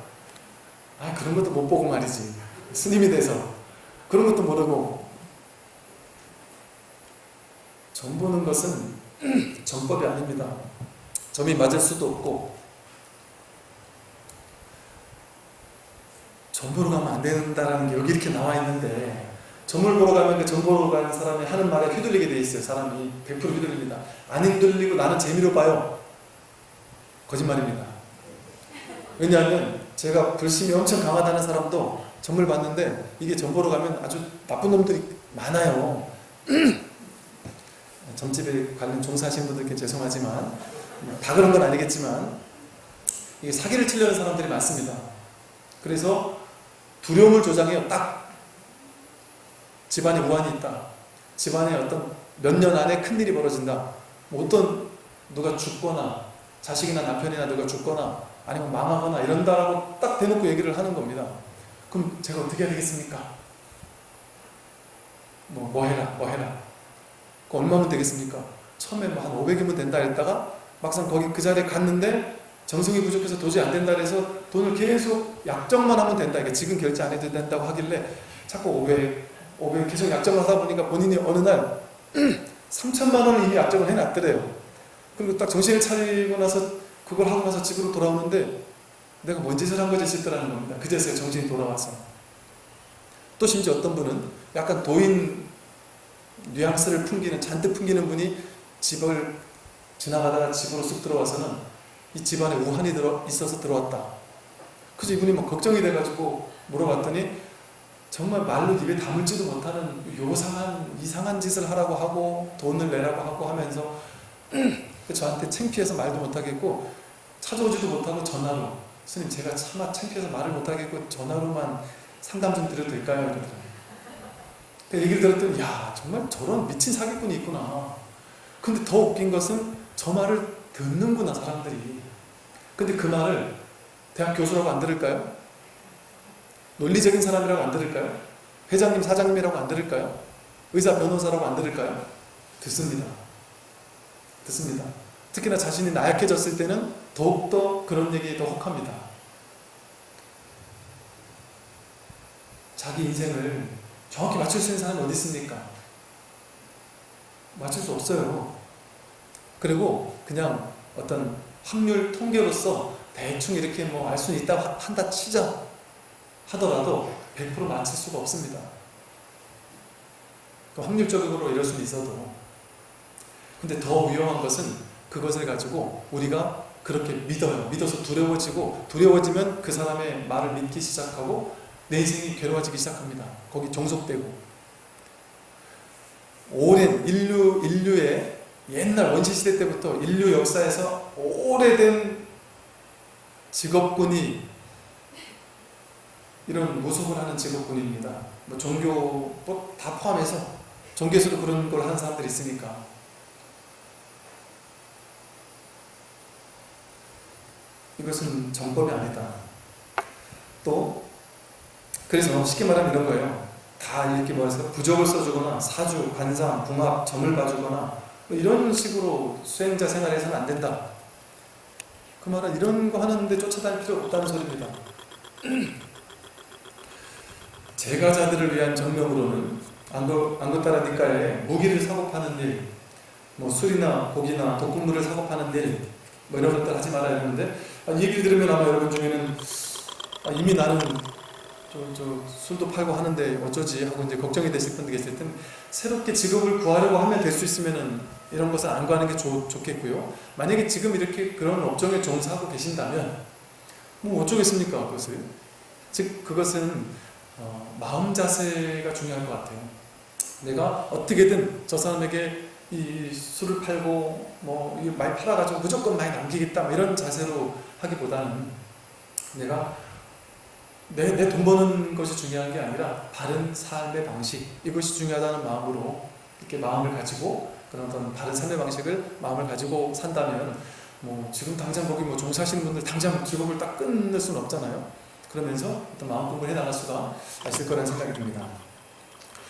아 그런 것도 못 보고 말이지 스님이 돼서 그런 것도 모르고 점 보는 것은 전법이 아닙니다. 점이 맞을 수도 없고 점 보러 가면 안 된다라는 게 여기 이렇게 나와 있는데 점을 보러 가면 그 점 보러 가는 사람이 하는 말에 휘둘리게 돼 있어요. 사람이 100% 휘둘립니다. 안 휘둘리고 나는 재미로 봐요. 거짓말입니다. 왜냐하면 제가 불심이 엄청 강하다는 사람도 점을 봤는데 이게 점 보러 가면 아주 나쁜 놈들이 많아요. 점집에 관련 종사하신 분들께 죄송하지만 다 그런 건 아니겠지만 사기를 치려는 사람들이 많습니다. 그래서 두려움을 조장해요. 딱 집안에 우환이 있다. 집안에 어떤 몇 년 안에 큰일이 벌어진다. 뭐 어떤 누가 죽거나 자식이나 남편이나 누가 죽거나 아니면 망하거나 이런다라고 딱 대놓고 얘기를 하는 겁니다. 그럼 제가 어떻게 해야 되겠습니까? 뭐, 뭐 해라, 뭐 해라. 그 얼마면 되겠습니까? 처음에 뭐 한 500이면 된다 했다가 막상 거기 그 자리에 갔는데 정성이 부족해서 도저히 안 된다 해서 돈을 계속 약정만 하면 된다. 이게 지금 결제 안 해도 된다고 하길래 자꾸 500, 500 계속 약정을 하다 보니까 본인이 어느 날 3천만 원을 이미 약정을 해놨더래요. 그리고 딱 정신을 차리고 나서 그걸 하고 나서 집으로 돌아오는데 내가 뭔 짓을 한 거지 싶더라는 겁니다. 그제서야 정신이 돌아와서. 또 심지어 어떤 분은 약간 도인 뉘앙스를 풍기는 잔뜩 풍기는 분이 집을 지나가다가 집으로 쑥 들어와서는 이 집안에 우한이 들어 있어서 들어왔다. 그래서 이분이 막 걱정이 돼가지고 물어봤더니 정말 말로 입에 담을지도 못하는 요상한 이상한 짓을 하라고 하고 돈을 내라고 하고 하면서 저한테 창피해서 말도 못하겠고 찾아오지도 못하고 전화로 스님 제가 차마 창피해서 말을 못하겠고 전화로만 상담 좀 드려도 될까요? 이러더라고요. 그 얘기를 들었더니 야 정말 저런 미친 사기꾼이 있구나. 근데 더 웃긴 것은 저 말을 듣는구나 사람들이. 근데 그 말을 대학 교수라고 안 들을까요? 논리적인 사람이라고 안 들을까요? 회장님, 사장님이라고 안 들을까요? 의사, 변호사라고 안 들을까요? 듣습니다. 듣습니다. 특히나 자신이 나약해졌을 때는 더욱더 그런 얘기에 더 혹합니다. 자기 인생을 정확히 맞출 수 있는 사람이 어디 있습니까? 맞출 수 없어요. 그리고 그냥 어떤 확률 통계로서 대충 이렇게 뭐 알 수는 있다고 한다 치자 하더라도 100% 맞출 수가 없습니다. 그 확률적으로 이럴 수는 있어도 근데 더 위험한 것은 그것을 가지고 우리가 그렇게 믿어요. 믿어서 두려워지고 두려워지면 그 사람의 말을 믿기 시작하고 내 인생이 괴로워지기 시작합니다. 거기 종속되고 오랜 인류, 인류의 옛날 원시시대 때부터 인류 역사에서 오래된 직업군이 이런 무속을 하는 직업군입니다. 뭐 종교 뭐다 포함해서 종교에서도 그런 걸 하는 사람들이 있으니까 이것은 정법이 아니다. 또 그래서 쉽게 말하면 이런 거예요. 다 이렇게 뭐해서 부적을 써주거나 사주, 관상, 궁합, 점을 봐주거나 뭐 이런 식으로 수행자 생활에서는 안 된다. 그 말은 이런 거 하는데 쫓아다닐 필요 없다는 소리입니다. 제가 자들을 위한 정명으로는 안것따라 니까에 무기를 사고 파는 일, 뭐 술이나 고기나 독극물을 사고 파는 일, 뭐 이런 것들 하지 말아야 되는데 아, 이 얘기를 들으면 아마 여러분 중에는 아, 이미 나는 저, 저 술도 팔고 하는데 어쩌지 하고 이제 걱정이 되실 분들 계실 텐데 새롭게 직업을 구하려고 하면 될 수 있으면은 이런 것을 안 구하는 게 좋, 좋겠고요. 만약에 지금 이렇게 그런 업종에 종사하고 계신다면 뭐 어쩌겠습니까 그것을 즉 그것은 어, 마음 자세가 중요할 것 같아요. 내가 어떻게든 저 사람에게 이 술을 팔고 뭐 많이 팔아가지고 무조건 많이 남기겠다 뭐 이런 자세로 하기보다는 내가 내 내 돈 버는 것이 중요한 게 아니라 바른 삶의 방식 이것이 중요하다는 마음으로 이렇게 마음을 가지고 그런 어떤 바른 삶의 방식을 마음을 가지고 산다면 뭐 지금 당장 거기 뭐 종사하시는 분들 당장 직업을 딱 끊을 수는 없잖아요. 그러면서 어떤 마음 공부를 해 나갈 수가 있을 거라는 생각이 듭니다.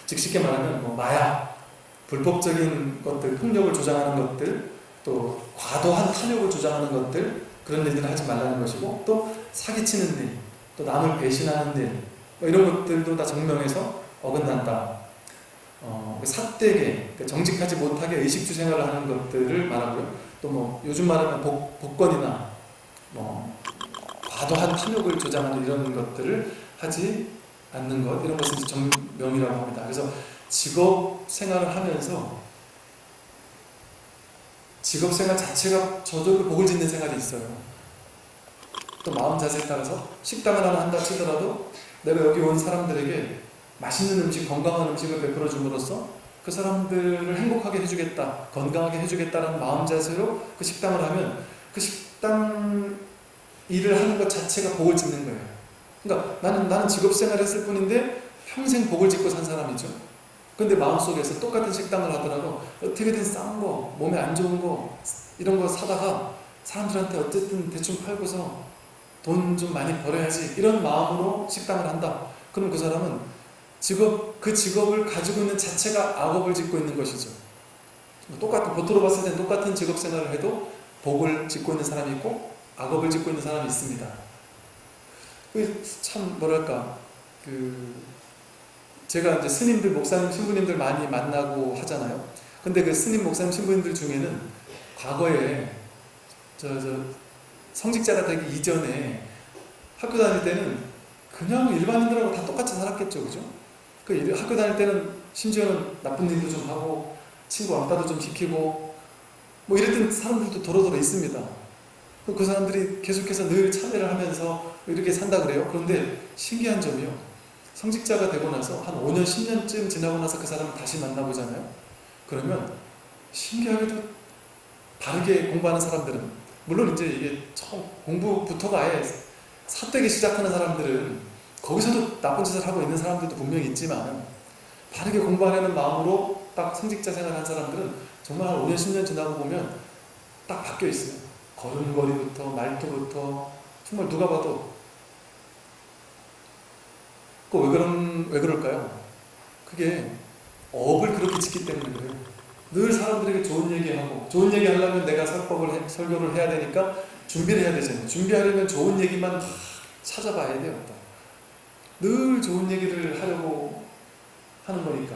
즉 쉽게 말하면 뭐 마약, 불법적인 것들, 폭력을 조장하는 것들, 또 과도한 탐욕을 조장하는 것들 그런 일들을 하지 말라는 것이고 또 사기치는 일, 또 남을 배신하는 일, 뭐 이런 것들도 다 정명해서 어긋난다. 어, 삿되게 그 정직하지 못하게 의식주 생활을 하는 것들을 말하고요. 또 뭐 요즘 말하면 복, 복권이나 뭐 과도한 탐욕을 조장하는 이런 것들을 하지 않는 것 이런 것을 정명이라고 합니다. 그래서 직업 생활을 하면서 직업 생활 자체가 저절로 복을 짓는 생활이 있어요. 또 마음 자세에 따라서 식당을 하나 한다 치더라도 내가 여기 온 사람들에게 맛있는 음식, 건강한 음식을 베풀어 줌으로써 그 사람들을 행복하게 해주겠다, 건강하게 해주겠다는 마음 자세로 그 식당을 하면 그 식당 일을 하는 것 자체가 복을 짓는 거예요. 그러니까 나는 나는 직업 생활을 했을 뿐인데 평생 복을 짓고 산 사람이죠. 근데 마음속에서 똑같은 식당을 하더라도 어떻게든 싼 거, 몸에 안 좋은 거 이런 거 사다가 사람들한테 어쨌든 대충 팔고서 돈 좀 많이 벌어야지 이런 마음으로 식당을 한다. 그럼 그 사람은 직업 그 직업을 가지고 있는 자체가 악업을 짓고 있는 것이죠. 똑같은 겉으로 봤을 때 똑같은 직업 생활을 해도 복을 짓고 있는 사람이 있고 악업을 짓고 있는 사람이 있습니다. 참 뭐랄까 그 제가 이제 스님들 목사님 신부님들 많이 만나고 하잖아요. 근데 그 스님 목사님 신부님들 중에는 과거에 저 저 성직자가 되기 이전에 학교 다닐 때는 그냥 일반인들하고 다 똑같이 살았겠죠, 그죠? 그 학교 다닐 때는 심지어는 나쁜 일도 좀 하고 친구 왕따도 좀 시키고 뭐 이랬던 사람들도 도로도로 있습니다. 그 사람들이 계속해서 늘 참여를 하면서 이렇게 산다 그래요. 그런데 신기한 점이요. 성직자가 되고 나서 한 5년, 10년쯤 지나고 나서 그 사람을 다시 만나보잖아요. 그러면 신기하게도 바르게 공부하는 사람들은 물론 이제 이게 처음 공부부터가 아예 사대기 시작하는 사람들은 거기서도 나쁜 짓을 하고 있는 사람들도 분명히 있지만 바르게 공부하려는 마음으로 딱 성직자 생활한 사람들은 정말 한 5년, 10년 지나고 보면 딱 바뀌어 있어요. 걸음걸이부터 말투부터 정말 누가 봐도 그왜 그런 왜 그럴까요? 그게 업을 그렇게 짓기 때문에 그래요. 늘 사람들에게 좋은 얘기하고 좋은 얘기 하려면 내가 설법을 해, 설교를 해야 되니까 준비를 해야 되잖아요. 준비하려면 좋은 얘기만 다 찾아봐야 돼요. 늘 좋은 얘기를 하려고 하는 거니까.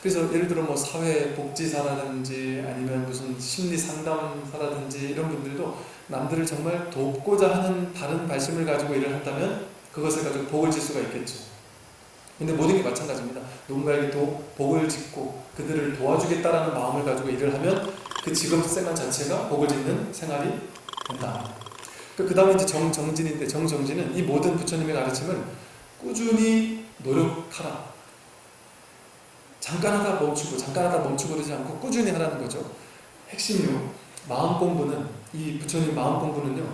그래서 예를 들어 뭐 사회복지사라든지 아니면 무슨 심리상담사라든지 이런 분들도 남들을 정말 돕고자 하는 다른 발심을 가지고 일을 한다면 그것을 가지고 복을 질 수가 있겠죠. 근데 모든 게 마찬가지입니다. 누군가에게 도, 복을 짓고 그들을 도와주겠다라는 마음을 가지고 일을 하면 그 직업 생활 자체가 복을 짓는 생활이 된다. 그 다음에 이제 정정진인데 정정진은 이 모든 부처님의 가르침을 꾸준히 노력하라. 잠깐 하다 멈추고 잠깐 하다 멈추고 그러지 않고 꾸준히 하라는 거죠. 핵심요. 마음 공부는 이 부처님 마음 공부는요.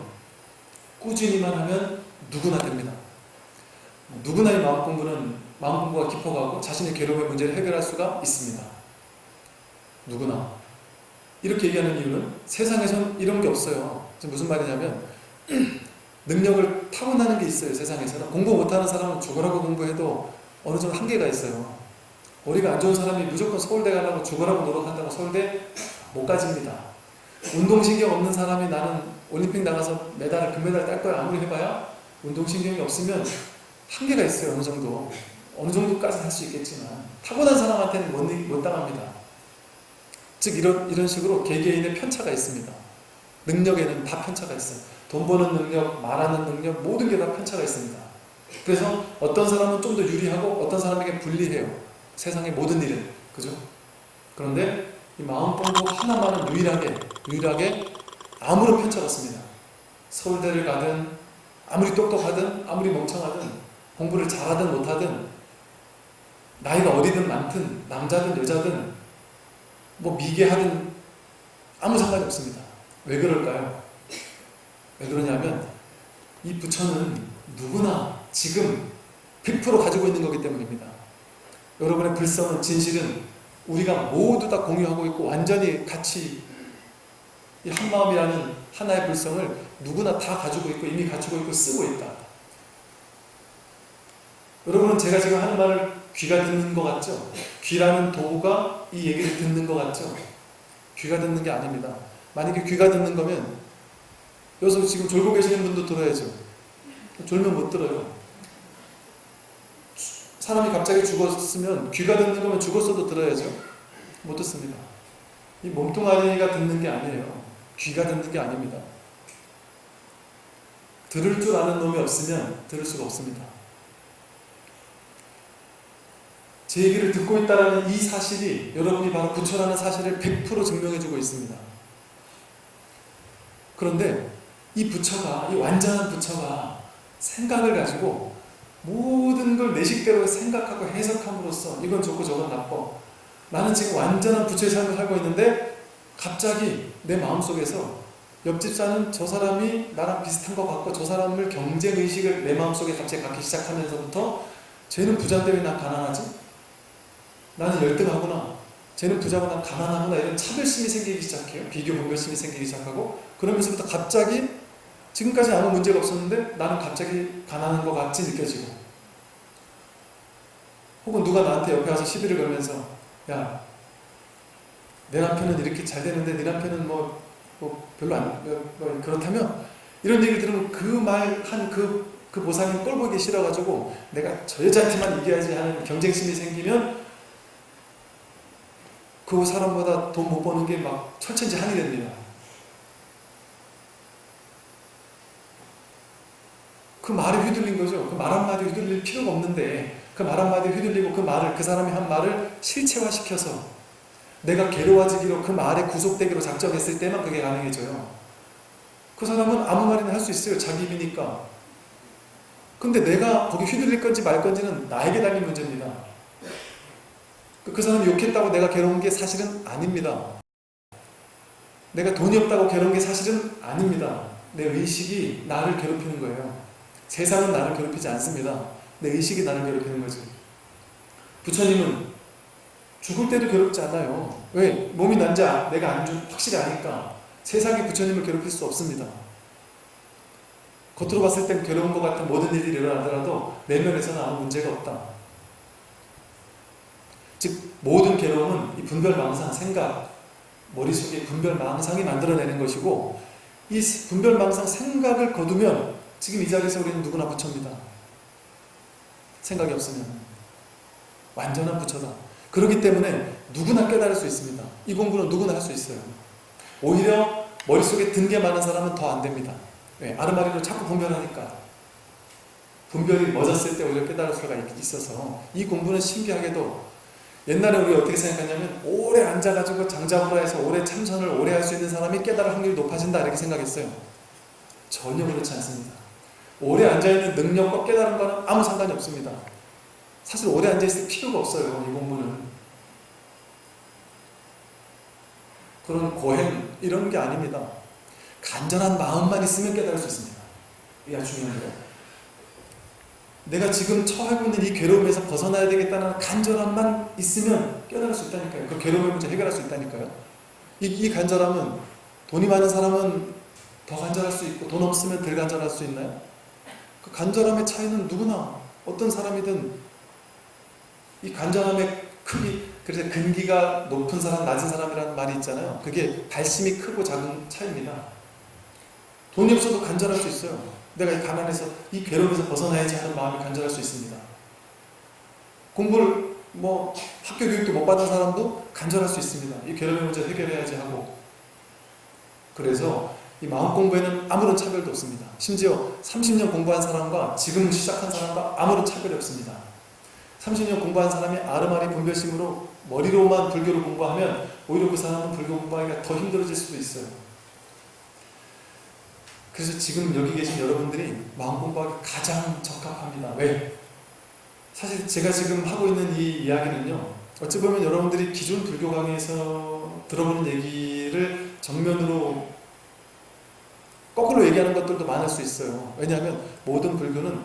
꾸준히만 하면 누구나 됩니다. 누구나 이 마음 공부는 마음 공부가 깊어가고 자신의 괴로움의 문제를 해결할 수가 있습니다. 누구나. 이렇게 얘기하는 이유는 세상에선 이런 게 없어요. 무슨 말이냐면 능력을 타고나는 게 있어요. 세상에서는. 공부 못하는 사람은 죽으라고 공부해도 어느 정도 한계가 있어요. 머리가 안 좋은 사람이 무조건 서울대 가라고 죽으라고 노력한다고 서울대 못 가집니다. 운동신경 없는 사람이 나는 올림픽 나가서 메달, 금메달 딸 거야 아무리 해봐야 운동신경이 없으면 한계가 있어요. 어느 정도. 어느 정도까지 할 수 있겠지만 타고난 사람한테는 못, 못 당합니다. 즉 이런, 이런 식으로 개개인의 편차가 있습니다. 능력에는 다 편차가 있어요. 돈 버는 능력, 말하는 능력 모든 게 다 편차가 있습니다. 그래서 어떤 사람은 좀 더 유리하고 어떤 사람에게 불리해요. 세상의 모든 일은. 그죠? 그런데 이 마음 공부 하나만은 유일하게 유일하게 아무런 편차가 없습니다. 서울대를 가든 아무리 똑똑하든 아무리 멍청하든 공부를 잘하든 못하든 나이가 어디든 많든 남자든 여자든 뭐 미개하든 아무 상관이 없습니다. 왜 그럴까요? 왜 그러냐면 이 부처는 누구나 지금 100% 가지고 있는 거기 때문입니다. 여러분의 불성은 진실은 우리가 모두 다 공유하고 있고 완전히 같이 이 한마음이라는 하나의 불성을 누구나 다 가지고 있고 이미 갖추고 있고 쓰고 있다. 여러분은 제가 지금 하는 말을 귀가 듣는 것 같죠? 귀라는 도구가 이 얘기를 듣는 것 같죠? 귀가 듣는 게 아닙니다. 만약에 귀가 듣는 거면 여기서 지금 졸고 계시는 분도 들어야죠. 졸면 못 들어요. 사람이 갑자기 죽었으면 귀가 듣는 거면 죽었어도 들어야죠. 못 듣습니다. 이 몸뚱아리가 듣는 게 아니에요. 귀가 듣는 게 아닙니다. 들을 줄 아는 놈이 없으면 들을 수가 없습니다. 제 얘기를 듣고 있다는 이 사실이 여러분이 바로 부처라는 사실을 100% 증명해주고 있습니다. 그런데 이 부처가, 이 완전한 부처가 생각을 가지고 모든 걸 내 식대로 생각하고 해석함으로써 이건 좋고 저건 나빠. 나는 지금 완전한 부처의 삶을 살고 있는데 갑자기 내 마음속에서 옆집 사는 저 사람이 나랑 비슷한 것 같고 저 사람을 경쟁의식을 내 마음속에 갑자기 갖기 시작하면서부터 쟤는 부자인데 왜 난 가난하지? 나는 열등하구나. 쟤는 부자고 난 가난하구나. 이런 차별심이 생기기 시작해요. 비교 분별심이 생기기 시작하고 그러면서부터 갑자기 지금까지 아무 문제가 없었는데 나는 갑자기 가난한 것 같이 느껴지고 혹은 누가 나한테 옆에 와서 시비를 걸면서 야, 내 남편은 이렇게 잘 되는데 네 남편은 뭐, 뭐 별로 안 뭐, 뭐 그렇다면 이런 얘기를 들으면 그 말 한그 그 보상이 꼴 보기 싫어가지고 내가 저 여자한테만 이겨야지 하는 경쟁심이 생기면 그 사람보다 돈 못 버는 게 막 철천지 한이 됩니다. 그 말에 휘둘린 거죠. 그 말 한마디 휘둘릴 필요가 없는데 그 말 한마디 휘둘리고 그 말을 그 사람이 한 말을 실체화시켜서 내가 괴로워지기로 그 말에 구속되기로 작정했을 때만 그게 가능해져요. 그 사람은 아무 말이나 할 수 있어요. 자기 입이니까. 근데 내가 거기 휘둘릴 건지 말 건지는 나에게 달린 문제입니다. 그 사람이 욕했다고 내가 괴로운 게 사실은 아닙니다. 내가 돈이 없다고 괴로운 게 사실은 아닙니다. 내 의식이 나를 괴롭히는 거예요. 세상은 나를 괴롭히지 않습니다. 내 의식이 나를 괴롭히는 거지. 부처님은 죽을 때도 괴롭지 않아요. 왜? 몸이 난지 내가 안 줄, 확실히 아니까. 세상이 부처님을 괴롭힐 수 없습니다. 겉으로 봤을 땐 괴로운 것 같은 모든 일이 일어나더라도 내면에서는 아무 문제가 없다. 즉 모든 괴로움은 이 분별망상, 생각, 머릿속에 분별망상이 만들어내는 것이고 이 분별망상 생각을 거두면 지금 이 자리에서 우리는 누구나 부처입니다. 생각이 없으면 완전한 부처다. 그렇기 때문에 누구나 깨달을 수 있습니다. 이 공부는 누구나 할 수 있어요. 오히려 머릿속에 든 게 많은 사람은 더 안 됩니다. 왜? 아르마리로 자꾸 분별하니까 분별이 멎었을 때 오히려 깨달을 수가 있어서 이 공부는 신기하게도 옛날에 우리 어떻게 생각하냐면 오래 앉아가지고 장자부라 해서 오래 참선을 오래 할 수 있는 사람이 깨달을 확률이 높아진다 이렇게 생각했어요. 전혀 그렇지 않습니다. 오래 앉아있는 능력과 깨달은 거는 아무 상관이 없습니다. 사실 오래 앉아있을 필요가 없어요. 이 공부는. 그런 고행 이런 게 아닙니다. 간절한 마음만 있으면 깨달을 수 있습니다. 이게 중요한 거예요. 내가 지금 처하고 있는 이 괴로움에서 벗어나야 되겠다는 간절함만 있으면 깨달을 수 있다니까요. 그 괴로움의 문제 해결할 수 있다니까요. 이, 이 간절함은 돈이 많은 사람은 더 간절할 수 있고 돈 없으면 덜 간절할 수 있나요? 그 간절함의 차이는 누구나 어떤 사람이든 이 간절함의 크기 그래서 근기가 높은 사람 낮은 사람이라는 말이 있잖아요. 그게 발심이 크고 작은 차이입니다. 돈이 없어도 간절할 수 있어요. 내가 이 가난해서 이 괴로움에서 벗어나야지 하는 마음이 간절할 수 있습니다. 공부를 뭐 학교 교육도 못 받은 사람도 간절할 수 있습니다. 이 괴로움의 문제 해결해야지 하고 그래서 이 마음 공부에는 아무런 차별도 없습니다. 심지어 30년 공부한 사람과 지금 시작한 사람과 아무런 차별이 없습니다. 30년 공부한 사람이 아르마리 분별심으로 머리로만 불교를 공부하면 오히려 그 사람은 불교 공부하기가 더 힘들어질 수도 있어요. 그래서 지금 여기 계신 여러분들이 마음 공부하기 가장 적합합니다. 왜? 사실 제가 지금 하고 있는 이 이야기는요. 어찌 보면 여러분들이 기존 불교 강의에서 들어보는 얘기를 정면으로 거꾸로 얘기하는 것들도 많을 수 있어요. 왜냐하면 모든 불교는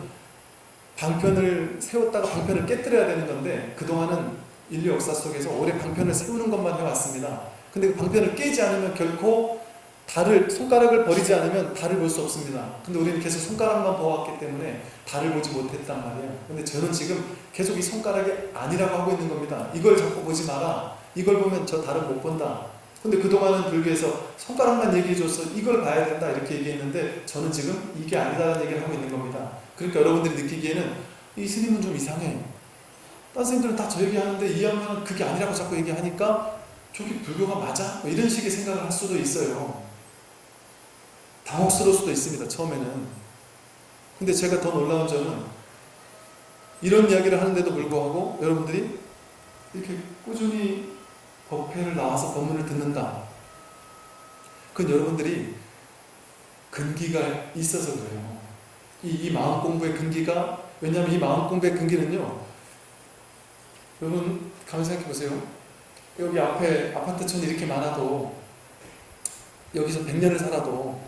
방편을 세웠다가 방편을 깨뜨려야 되는 건데 그동안은 인류 역사 속에서 오래 방편을 세우는 것만 해왔습니다. 근데 그 방편을 깨지 않으면 결코 달을 손가락을 버리지 않으면 달을 볼 수 없습니다. 근데 우리는 계속 손가락만 보았기 때문에 달을 보지 못했단 말이에요. 근데 저는 지금 계속 이 손가락이 아니라고 하고 있는 겁니다. 이걸 자꾸 보지 마라. 이걸 보면 저 달은 못 본다. 근데 그동안은 불교에서 손가락만 얘기해줘서 이걸 봐야 된다 이렇게 얘기했는데 저는 지금 이게 아니다라는 얘기를 하고 있는 겁니다. 그러니까 여러분들이 느끼기에는 이 스님은 좀 이상해. 딴 선생들은 다 저 얘기하는데 이 양반은 그게 아니라고 자꾸 얘기하니까 저기 불교가 맞아? 뭐 이런 식의 생각을 할 수도 있어요. 당혹스러울 수도 있습니다. 처음에는. 근데 제가 더 놀라운 점은 이런 이야기를 하는데도 불구하고 여러분들이 이렇게 꾸준히 법회를 나와서 법문을 듣는다. 그건 여러분들이 근기가 있어서 그래요. 이, 이 마음 공부의 근기가 왜냐하면 이 마음 공부의 근기는요. 여러분 가만 생각해 보세요. 여기 앞에 아파트촌이 이렇게 많아도 여기서 100년을 살아도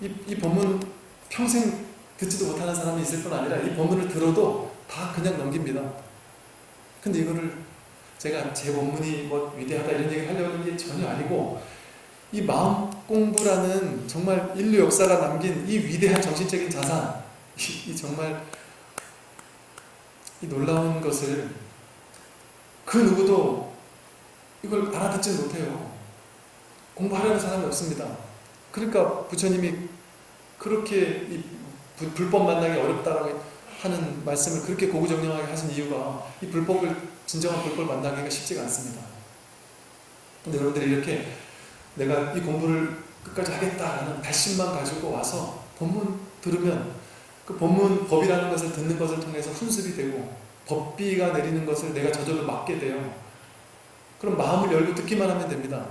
이, 이 법문 평생 듣지도 못하는 사람이 있을 뿐 아니라 이 법문을 들어도 다 그냥 넘깁니다. 근데 이거를 제가 제 법문이 뭐 위대하다 이런 얘기를 하려고 하는 게 전혀 아니고 이 마음 공부라는 정말 인류 역사가 남긴 이 위대한 정신적인 자산 이, 이 정말 이 놀라운 것을 그 누구도 이걸 알아듣지 못해요. 공부하려는 사람이 없습니다. 그러니까 부처님이 그렇게 이 불법 만나기 어렵다라고 하는 말씀을 그렇게 고구정령하게 하신 이유가 이 불법을 진정한 불법을 만나기가 쉽지가 않습니다. 근데 여러분들이 이렇게 내가 이 공부를 끝까지 하겠다라는 발심만 가지고 와서 본문 들으면 그 본문 법이라는 것을 듣는 것을 통해서 훈습이 되고 법비가 내리는 것을 내가 저절로 맡게 돼요. 그럼 마음을 열고 듣기만 하면 됩니다.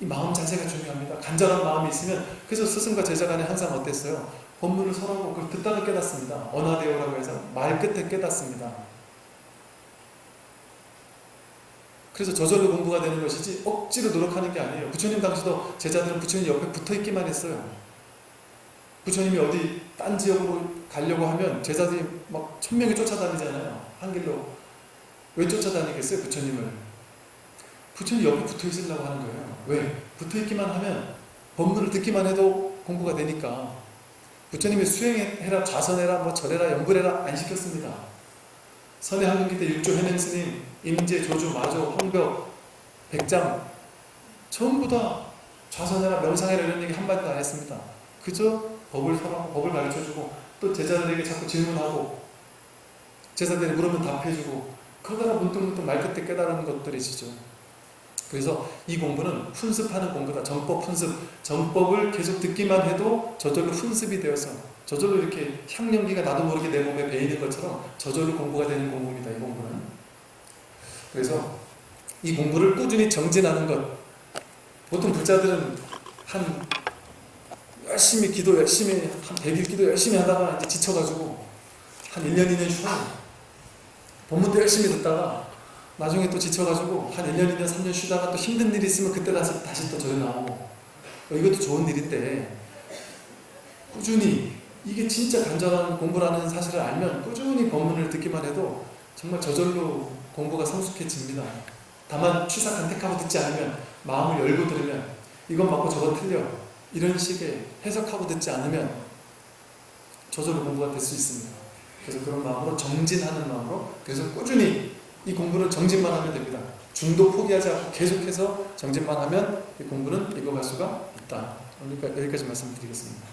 이 마음 자세가 중요합니다. 간절한 마음이 있으면 그래서 스승과 제자 간에 항상 어땠어요? 법문을 서로 그걸 듣다가 깨닫습니다. 언하대오라고 해서 말 끝에 깨닫습니다. 그래서 저절로 공부가 되는 것이지 억지로 노력하는 게 아니에요. 부처님 당시도 제자들은 부처님 옆에 붙어 있기만 했어요. 부처님이 어디 딴 지역으로 가려고 하면 제자들이 막 천명이 쫓아다니잖아요. 한 길로. 왜 쫓아다니겠어요? 부처님을. 부처님 옆에 붙어 있으려고 하는 거예요. 왜? 붙어 있기만 하면 법문을 듣기만 해도 공부가 되니까. 부처님이 수행해라, 좌선해라, 뭐 절해라, 연불해라 안 시켰습니다. 선의 때 육조 해능 스님, 임재, 조주, 마조, 황벽, 백장 전부 다 좌선해라, 명상해라 이런 얘기 한마디도 안 했습니다. 그저 법을 설하고 법을 가르쳐주고 또 제자들에게 자꾸 질문하고 제자들이 물으면 답해주고 그러다가 문득문득 말끝에 깨달은 것들이시죠. 그래서 이 공부는 훈습하는 공부다. 정법 훈습. 정법을 계속 듣기만 해도 저절로 훈습이 되어서 저절로 이렇게 향연기가 나도 모르게 내 몸에 배이는 것처럼 저절로 공부가 되는 공부입니다. 이 공부는. 그래서 이 공부를 꾸준히 정진하는 것. 보통 불자들은 한 열심히 기도 열심히 한 100일 기도 열심히 하다가 이제 지쳐가지고 한 1년 2년 쉬어요. 본문도 열심히 듣다가 나중에 또 지쳐가지고 한 1년 2년 3년 쉬다가 또 힘든 일이 있으면 그때 다시, 다시 또 저리 나오고 어, 이것도 좋은 일인데 꾸준히 이게 진짜 간절한 공부라는 사실을 알면 꾸준히 법문을 듣기만 해도 정말 저절로 공부가 성숙해집니다. 다만 취사 간택하고 듣지 않으면 마음을 열고 들으면 이건 맞고 저건 틀려 이런 식의 해석하고 듣지 않으면 저절로 공부가 될 수 있습니다. 그래서 그런 마음으로 정진하는 마음으로 그래서 꾸준히 이 공부는 정진만 하면 됩니다. 중도 포기하지 않고 계속해서 정진만 하면 이 공부는 읽어갈 수가 있다. 그러니까 여기까지 말씀드리겠습니다.